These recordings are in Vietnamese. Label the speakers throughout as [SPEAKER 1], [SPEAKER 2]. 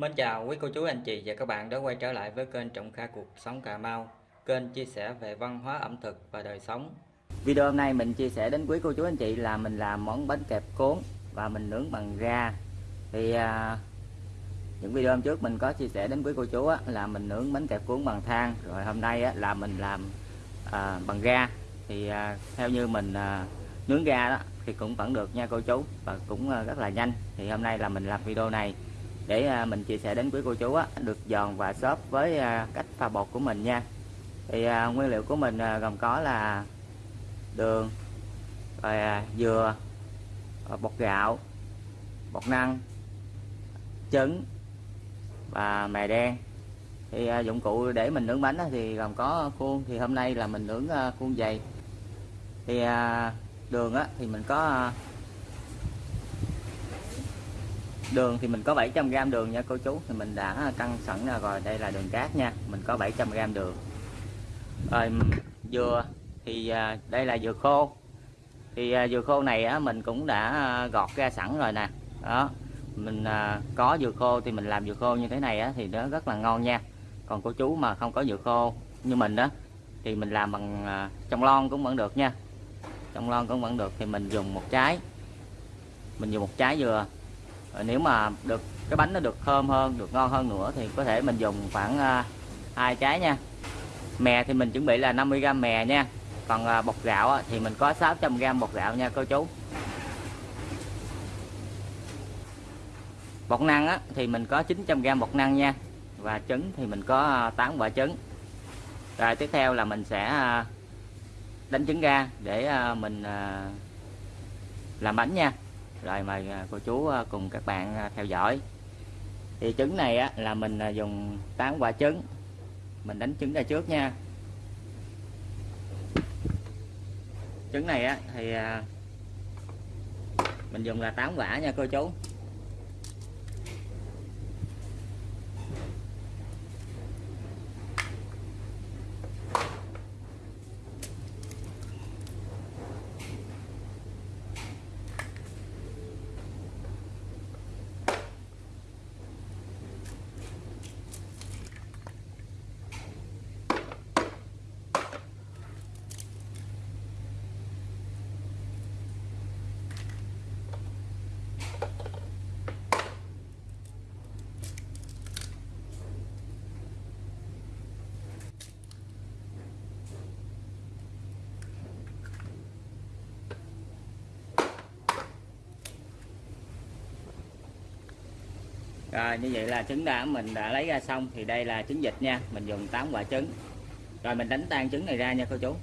[SPEAKER 1] Mến chào quý cô chú anh chị và các bạn đã quay trở lại với kênh Trọng Kha Cuộc Sống Cà Mau Kênh chia sẻ về văn hóa ẩm thực và đời sống. Video hôm nay mình chia sẻ đến quý cô chú anh chị là mình làm món bánh kẹp cuốn và mình nướng bằng ga. Thì à, những video hôm trước mình có chia sẻ đến quý cô chú á, là mình nướng bánh kẹp cuốn bằng than. Rồi hôm nay á, là mình làm à, bằng ga. Thì à, theo như mình à, nướng ga đó thì cũng vẫn được nha cô chú Và cũng à, rất là nhanh. Thì hôm nay là mình làm video này để à, mình chia sẻ đến quý cô chú á, được giòn và xốp với à, cách pha bột của mình nha. Thì à, nguyên liệu của mình gồm có là đường rồi dừa bột gạo bột năng trứng và mè đen. Thì dụng cụ để mình nướng bánh thì gồm có khuôn thì hôm nay là mình nướng khuôn dày. Thì đường á, thì mình có đường thì mình có 700g đường nha cô chú. Thì mình đã cân sẵn rồi. Đây là đường cát nha. Mình có 700g đường. Rồi dừa thì à, đây là dừa khô. Thì à, dừa khô này á, mình cũng đã à, gọt ra sẵn rồi nè. Đó mình có dừa khô thì mình làm dừa khô như thế này á, thì nó rất là ngon nha. Còn cô chú mà không có dừa khô như mình đó thì mình làm bằng trong lon cũng vẫn được nha. Trong lon cũng vẫn được. Thì mình dùng một trái. Mình dùng một trái dừa rồi nếu mà được cái bánh nó được thơm hơn được ngon hơn nữa thì có thể mình dùng khoảng à, hai trái nha. Mè thì mình chuẩn bị là 50g mè nha. Còn à, bột gạo thì mình có 600g bột gạo nha cô chú. Bột năng á, thì mình có 900g bột năng nha. Và trứng thì mình có à, 8 quả trứng. Rồi tiếp theo là mình sẽ đánh trứng ra để mình làm bánh nha rồi mời à, cô chú à, cùng các bạn à, theo dõi. Thì trứng này á, là mình dùng 8 quả trứng. Mình đánh trứng ra trước nha. Trứng này á, thì mình dùng là 8 quả nha cô chú. Rồi như vậy là trứng đã mình đã lấy ra xong thì đây là trứng vịt nha. Mình dùng 8 quả trứng. Rồi mình đánh tan trứng này ra nha cô chú.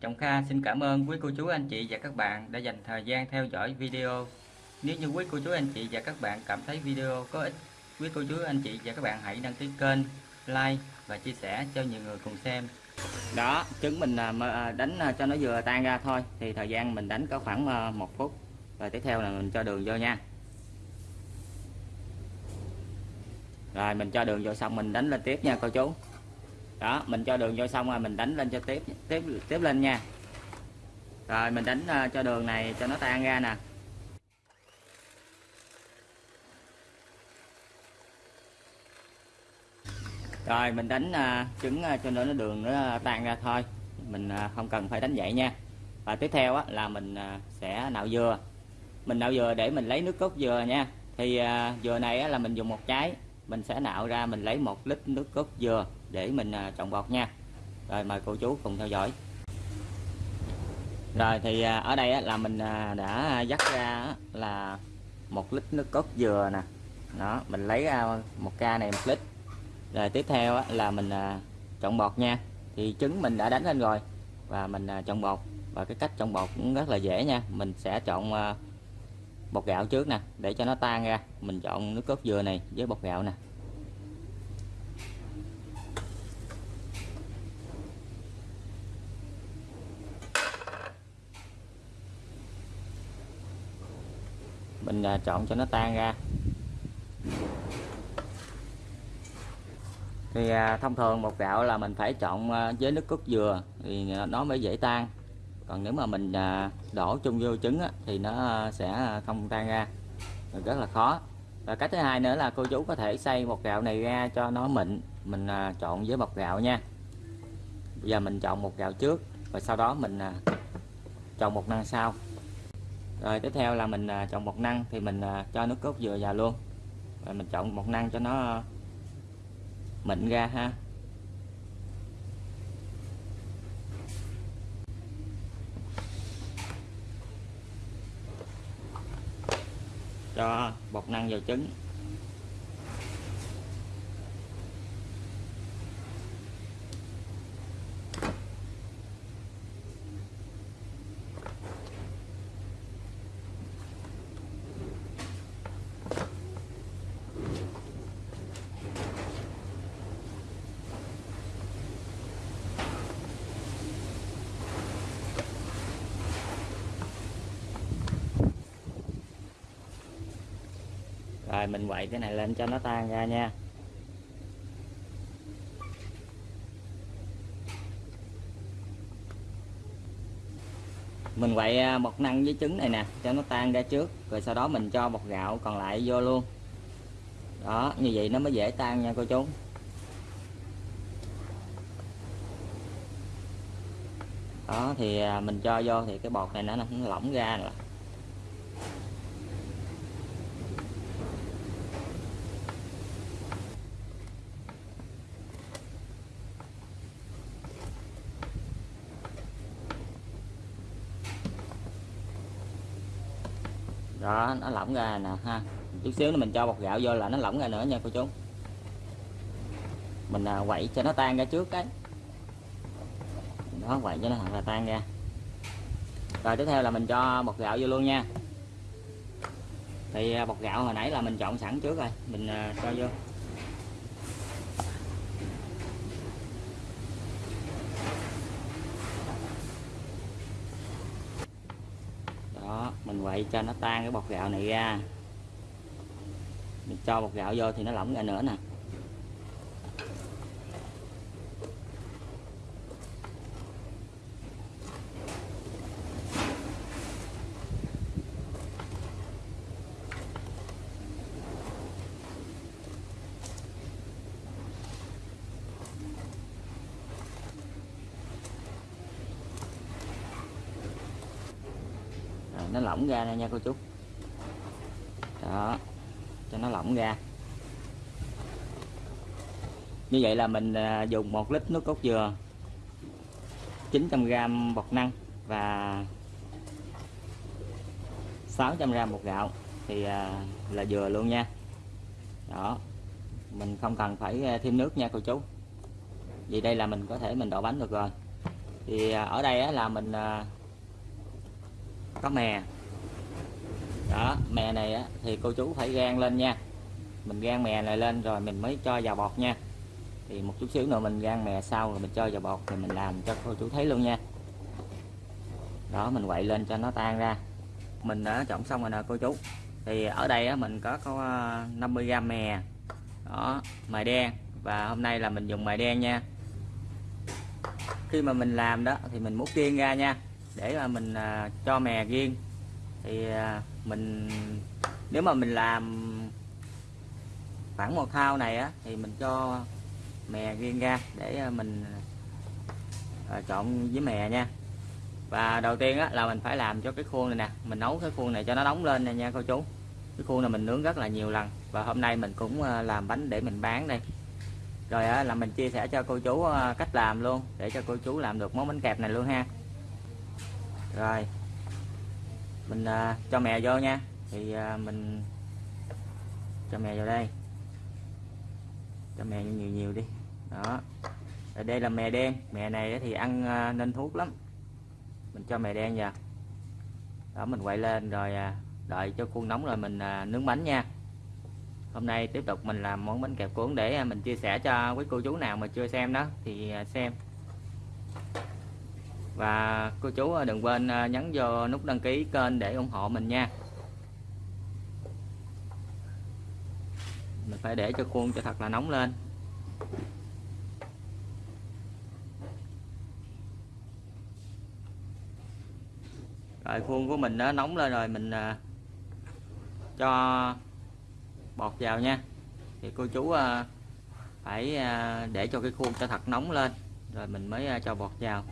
[SPEAKER 1] Trọng Kha xin cảm ơn quý cô chú anh chị và các bạn đã dành thời gian theo dõi video. Nếu như quý cô chú anh chị và các bạn cảm thấy video có ích quý cô chú anh chị và các bạn hãy đăng ký kênh like và chia sẻ cho nhiều người cùng xem. Đó trứng mình à, à, đánh à, cho nó vừa tan ra thôi. Thì thời gian mình đánh có khoảng một phút. Rồi tiếp theo là mình cho đường vô nha rồi mình cho đường vô xong mình đánh lên tiếp nha cô chú. Đó mình cho đường vô xong rồi mình đánh lên cho tiếp tiếp tiếp lên nha. Rồi mình đánh uh, cho đường này cho nó tan ra nè. Rồi mình đánh uh, trứng uh, cho nó đường nó tan ra thôi. Mình không cần phải đánh vậy nha. Và tiếp theo á, là mình sẽ nạo dừa. Mình nạo dừa để mình lấy nước cốt dừa nha. Thì dừa này á, là mình dùng một trái mình sẽ nạo ra, mình lấy một lít nước cốt dừa để mình à, trồng bọt nha. Rồi mời cô chú cùng theo dõi. Rồi thì à, ở đây là mình à, đã dắt ra là một lít nước cốt dừa nè. Đó, mình lấy ra một ca này một lít. Rồi tiếp theo là mình trộn bọt nha. Thì trứng mình đã đánh lên rồi và mình trộn bọt. Và cái cách trộn bọt cũng rất là dễ nha. Mình sẽ trộn bột gạo trước nè, để cho nó tan ra. Mình chọn nước cốt dừa này với bột gạo nè. Mình à, chọn cho nó tan ra. Thì à, thông thường bột gạo là mình phải chọn à, với nước cốt dừa thì nó mới dễ tan còn nếu mà mình à, đổ chung vô trứng á, thì nó à, sẽ à, không tan ra. Rất là khó. Và cách thứ hai nữa là cô chú có thể xay bột gạo này ra cho nó mịn. Mình trộn với bột gạo nha. Bây giờ mình chọn bột gạo trước rồi sau đó mình trộn chọn bột năng sau. Rồi tiếp theo là mình chọn bột năng thì mình cho nước cốt dừa vào luôn. Rồi mình chọn bột năng cho nó mịn ra ha. Cho bột năng vào trứng. Rồi mình quậy cái này lên cho nó tan ra nha. Mình quậy à, bột năng với trứng này nè cho nó tan ra trước rồi sau đó mình cho bột gạo còn lại vô luôn. Đó như vậy nó mới dễ tan nha cô chú. Đó thì à, mình cho vô thì cái bột này nó, nó lỏng ra rồi đó nó lỏng ra nè ha. Chút xíu nữa mình cho bột gạo vô là nó lỏng ra nữa nha cô chú. Mình à, quậy cho nó tan ra trước cái. Đó quậy cho nó thật là tan ra. Rồi tiếp theo là mình cho bột gạo vô luôn nha. Thì à, bột gạo hồi nãy là mình chọn sẵn trước rồi. Mình à, cho vô. Đó cho nó tan cái bột gạo này ra. Mình cho bột gạo vô thì nó lỏng ra nữa nè. Nó lỏng ra nè nha cô chú. Đó, cho nó lỏng ra. Như vậy là mình à, dùng một lít nước cốt dừa 900g bột năng và 600g bột gạo. Thì à, là dừa luôn nha. Đó, mình không cần phải à, thêm nước nha cô chú. Vì đây là mình có thể mình đổ bánh được rồi. Thì ở đây là mình có mè. Đó mè này á, thì cô chú phải gan lên nha. Mình gan mè này lên rồi mình mới cho vào bọt nha. Thì một chút xíu nữa mình gan mè sau rồi mình cho vào bọt thì mình làm cho cô chú thấy luôn nha. Đó mình quậy lên cho nó tan ra. Mình đã trộn xong rồi nè cô chú. Thì ở đây á, mình có có ờ, 50g mè. Đó mè đen. Và hôm nay là mình dùng mè đen nha. Khi mà mình làm đó thì mình múc riêng ra nha để mà mình à, cho mè riêng. Thì à, mình nếu mà mình làm khoảng một thao này á thì mình cho mè riêng ra để à, mình à, trộn với mè nha. Và đầu tiên á là mình phải làm cho cái khuôn này nè mình nấu cái khuôn này cho nó nóng lên nè nha cô chú. Cái khuôn này mình nướng rất là nhiều lần và hôm nay mình cũng à, làm bánh để mình bán đây. Rồi á, là mình chia sẻ cho cô chú à, cách làm luôn để cho cô chú làm được món bánh kẹp này luôn ha rồi. Mình à, cho mè vô nha. Thì à, mình cho mè vào đây. Cho mè nhiều nhiều đi. Đó. Ở đây là mè đen. Mè này thì ăn à, nên thuốc lắm. Mình cho mè đen vào. Đó mình quậy lên rồi à, đợi cho khuôn nóng rồi mình à, nướng bánh nha. Hôm nay tiếp tục mình làm món bánh kẹp cuốn để à, mình chia sẻ cho quý cô chú nào mà chưa xem đó. Thì à, xem và cô chú đừng quên à, nhấn vô nút đăng ký kênh để ủng hộ mình nha. Mình phải để cho khuôn cho thật là nóng lên. Rồi, khuôn của mình nó nóng lên rồi mình à, cho bọt vào nha. Thì cô chú à, phải để cho cái khuôn cho thật nóng lên, rồi mình mới cho bọt vào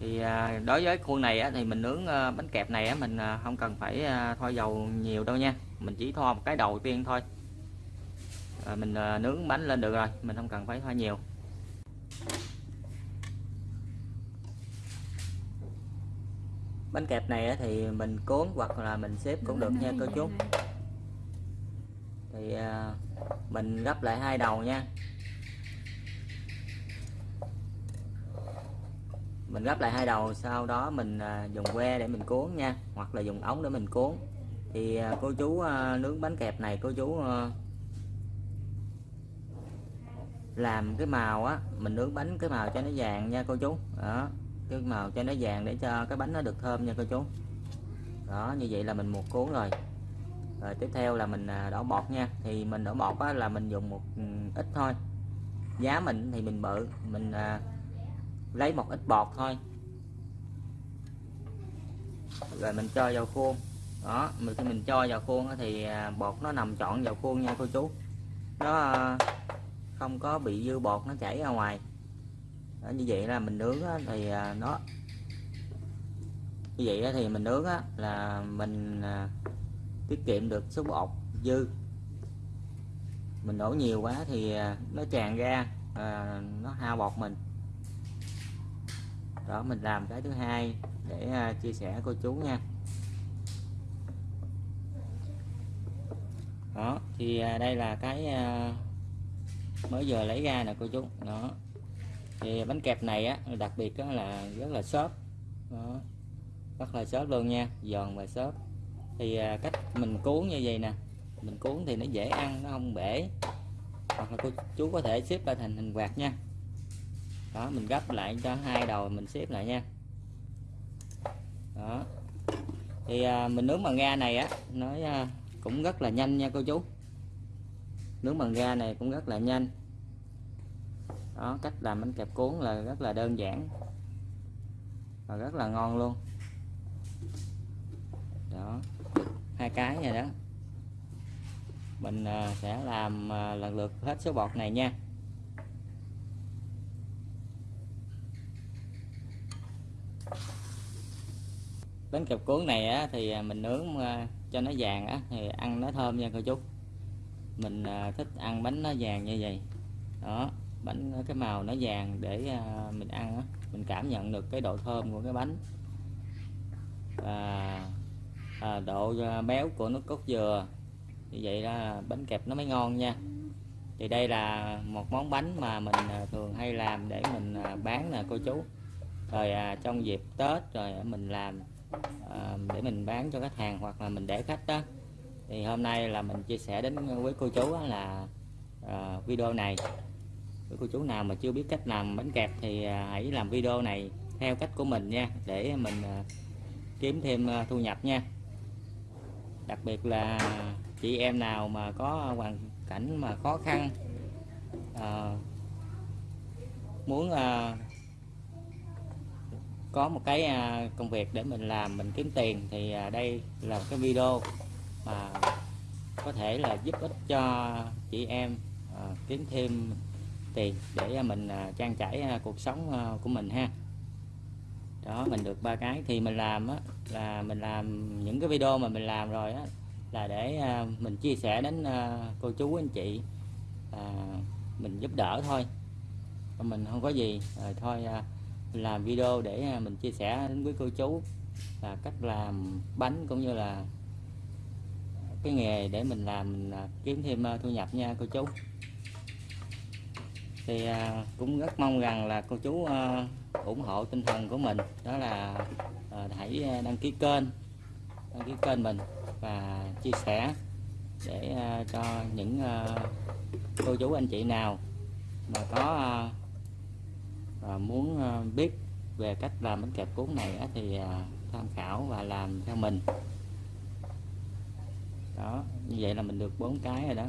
[SPEAKER 1] thì à, đối với khuôn này á, thì mình nướng ờ, bánh kẹp này á, mình à, không cần phải à, thoa dầu nhiều đâu nha. Mình chỉ thoa một cái đầu tiên thôi. Rồi mình nướng bánh lên được rồi mình không cần phải thoa nhiều. Bánh kẹp này á, thì mình cuốn hoặc là mình xếp cũng được nha cô chú. Thì mình gấp lại hai đầu nha. Mình gấp lại hai đầu sau đó mình à, dùng que để mình cuốn nha hoặc là dùng ống để mình cuốn. Thì à, cô chú à, nướng bánh kẹp này cô chú làm cái màu á mình nướng bánh cái màu cho nó vàng nha cô chú. Đó cái màu cho nó vàng để cho cái bánh nó được thơm nha cô chú. Đó như vậy là mình một cuốn rồi. Rồi tiếp theo là mình đổ bọt nha. Thì mình đổ bọt á, là mình dùng một ừ, ít thôi. Giá mình thì mình bự mình lấy một ít bọt thôi. Rồi mình cho vào khuôn. Đó mình khi mình cho vào khuôn thì bột bọt nó nằm trọn vào khuôn nha cô chú. Nó à, không có bị dư bọt nó chảy ra ngoài. Đó, như vậy là mình nướng thì à, nó như vậy thì mình nướng là mình tiết kiệm được số bọt dư. Mình đổ nhiều quá thì nó tràn ra à, nó hao bọt mình đó, mình làm cái thứ hai để à, chia sẻ cô chú nha. Đó, thì à, đây là cái à, mới giờ lấy ra nè cô chú. Đó. Thì bánh kẹp này á, đặc biệt đó là rất là xốp. Đó. Rất là xốp luôn nha, giòn và xốp. Thì cách mình cuốn như vậy nè. Mình cuốn thì nó dễ ăn, nó không bể. Hoặc là cô chú có thể xếp ra thành hình quạt nha đó mình gấp lại cho hai đầu mình xếp lại nha. Đó. Thì à, mình nướng bằng ga này á nó à, cũng rất là nhanh nha cô chú. Nướng bằng ga này cũng rất là nhanh. Đó cách làm bánh kẹp cuốn là rất là đơn giản và rất là ngon luôn. Đó hai cái này đó. Mình à, sẽ làm à, lần lượt hết số bọt này nha. Bánh kẹp cuốn này á, thì à, mình nướng à, cho nó vàng á, thì ăn nó thơm nha cô chú. Mình à, thích ăn bánh nó vàng như vậy. Đó bánh cái màu nó vàng để mình ăn á, mình cảm nhận được cái độ thơm của cái bánh. Và à, độ béo của nước cốt dừa. Như vậy là bánh kẹp nó mới ngon nha. Thì đây là một món bánh mà mình thường hay làm để mình bán nè cô chú. Rồi à, trong dịp Tết rồi mình làm à, để mình bán cho khách hàng hoặc là mình để khách đó. Thì hôm nay là mình chia sẻ đến với cô chú là à, video này. Với cô chú nào mà chưa biết cách làm bánh kẹp thì à, hãy làm video này theo cách của mình nha để mình à, kiếm thêm à, thu nhập nha. Đặc biệt là chị em nào mà có hoàn cảnh mà khó khăn à, muốn à, có một cái à, công việc để mình làm mình kiếm tiền thì à, đây là một cái video mà có thể là giúp ích cho chị em à, kiếm thêm tiền để mình trang trải cuộc sống của mình ha. Đó mình được ba cái. Thì mình làm á là mình làm những cái video mà mình làm rồi á là để mình chia sẻ đến cô chú anh chị à, mình giúp đỡ thôi. Mình không có gì rồi thôi à, làm video để à, mình chia sẻ đến với cô chú là cách làm bánh cũng như là cái nghề để mình làm, mình à, kiếm thêm à, thu nhập nha cô chú. Thì cũng rất mong rằng là cô chú ủng hộ tinh thần của mình, đó là hãy đăng ký kênh, đăng ký kênh mình và chia sẻ để cho những cô chú anh chị nào mà có à, muốn ờ, biết về cách làm bánh kẹp cuốn này á, thì à, tham khảo và làm theo mình. Đó như vậy là mình được bốn cái rồi đó.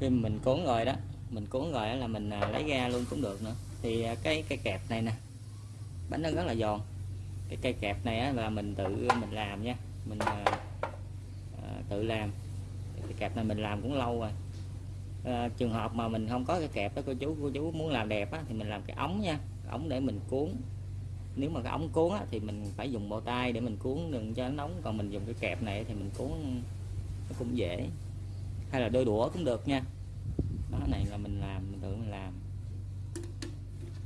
[SPEAKER 1] Khi mình cuốn rồi đó mình cuốn rồi là mình lấy ra luôn cũng được nữa. Thì cái cái kẹp này nè bánh nó rất là giòn. Cái cây kẹp này á, là mình tự mình làm nha. Mình tự làm. Cái kẹp này mình làm cũng lâu rồi. À, trường hợp mà mình không có cái kẹp đó cô chú cô chú muốn làm đẹp á, thì mình làm cái ống nha. Ống để mình cuốn. Nếu mà cái ống cuốn á, thì mình phải dùng bao tay để mình cuốn đừng cho nó nóng. Còn mình dùng cái kẹp này thì mình cuốn nó cũng dễ. Hay là đôi đũa cũng được nha. Đó này là mình làm mình tự mình làm.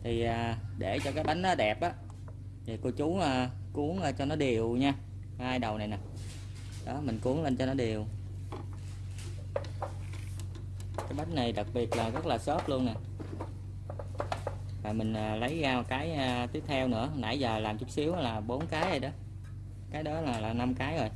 [SPEAKER 1] Thì à, để cho cái bánh nó đẹp á thì cô chú à, cuốn à, cho nó đều nha. Hai đầu này nè đó, mình cuốn lên cho nó đều. Cái bánh này đặc biệt là rất là xốp luôn nè. Và mình à, lấy ra cái à, tiếp theo nữa. Nãy giờ làm chút xíu là bốn cái rồi đó. Cái đó là là năm cái rồi.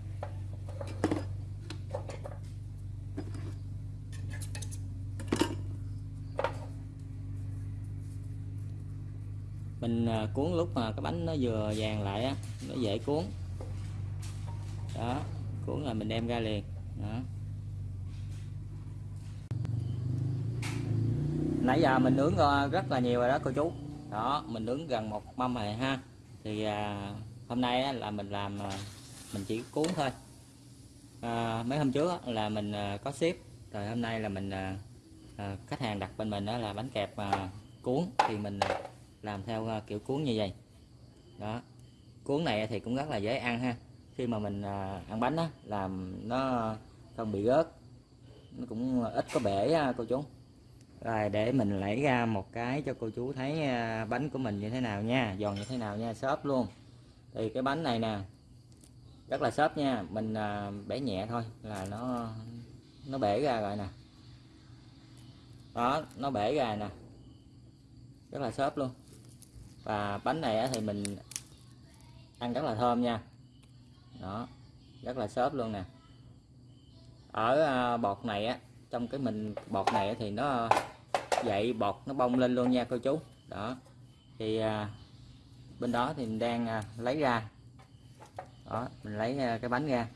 [SPEAKER 1] Mình à, cuốn lúc mà cái bánh nó vừa vàng lại á, nó dễ cuốn. Đó cuốn là mình đem ra liền. Đó. Nãy giờ mình nướng rất là nhiều rồi đó cô chú. Đó mình nướng gần một mâm rồi ha. Thì à, hôm nay á, là mình làm à, mình chỉ cuốn thôi. À, mấy hôm trước á, là mình à, có ship. Rồi hôm nay là mình à, à, khách hàng đặt bên mình đó là bánh kẹp à, cuốn. Thì mình à, làm theo à, kiểu cuốn như vậy. Đó. Cuốn này thì cũng rất là dễ ăn ha khi mà mình à, ăn bánh á làm nó không bị rớt nó cũng ít có bể á, cô chú. Rồi để mình lấy ra một cái cho cô chú thấy à, bánh của mình như thế nào nha giòn như thế nào nha xốp luôn. Thì cái bánh này nè rất là xốp nha mình à, bẻ nhẹ thôi là nó nó bể ra rồi nè. Đó nó bể ra nè. Rất là xốp luôn. Và bánh này thì mình ăn rất là thơm nha đó rất là xốp luôn nè. Ở à, bọt này á trong cái mình bọt này thì nó dậy bọt nó bông lên luôn nha cô chú. Đó thì à, bên đó thì mình đang à, lấy ra. Đó mình lấy à, cái bánh ra.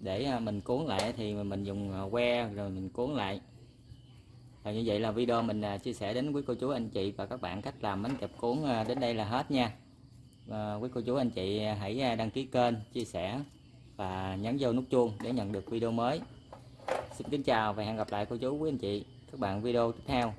[SPEAKER 1] Để à, mình cuốn lại thì mình dùng à, que rồi mình cuốn lại. Và như vậy là video mình à, chia sẻ đến quý cô chú anh chị và các bạn cách làm bánh kẹp cuốn à, đến đây là hết nha và quý cô chú, anh chị hãy à, đăng ký kênh, chia sẻ và nhấn vô nút chuông để nhận được video mới. Xin kính chào và hẹn gặp lại cô chú, quý anh chị, các bạn video tiếp theo.